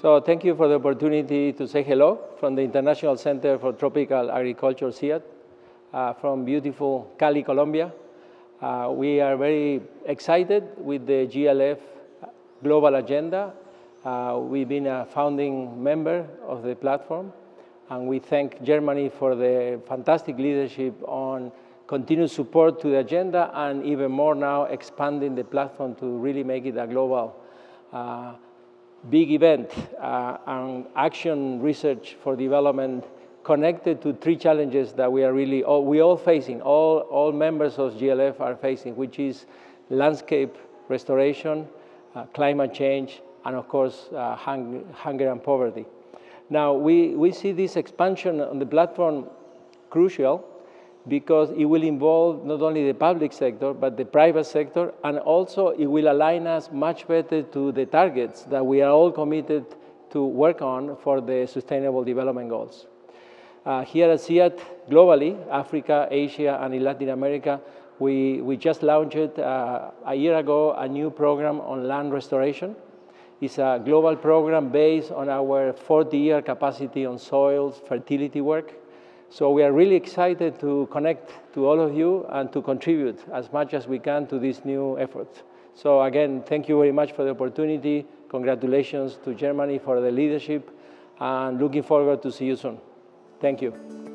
So thank you for the opportunity to say hello from the International Center for Tropical Agriculture, CIAT, uh, from beautiful Cali, Colombia. Uh, we are very excited with the GLF global agenda. Uh, we've been a founding member of the platform, and we thank Germany for the fantastic leadership on continued support to the agenda and even more now expanding the platform to really make it a global uh, big event uh, and action research for development connected to three challenges that we are really all, we all facing, all, all members of GLF are facing, which is landscape restoration, uh, climate change, and of course, uh, hung, hunger and poverty. Now, we, we see this expansion on the platform crucial because it will involve not only the public sector, but the private sector, and also it will align us much better to the targets that we are all committed to work on for the Sustainable Development Goals. Uh, here at CIAT, globally, Africa, Asia, and in Latin America, we, we just launched uh, a year ago a new program on land restoration. It's a global program based on our 40-year capacity on soils fertility work. So we are really excited to connect to all of you and to contribute as much as we can to this new effort. So again, thank you very much for the opportunity. Congratulations to Germany for the leadership and looking forward to see you soon. Thank you.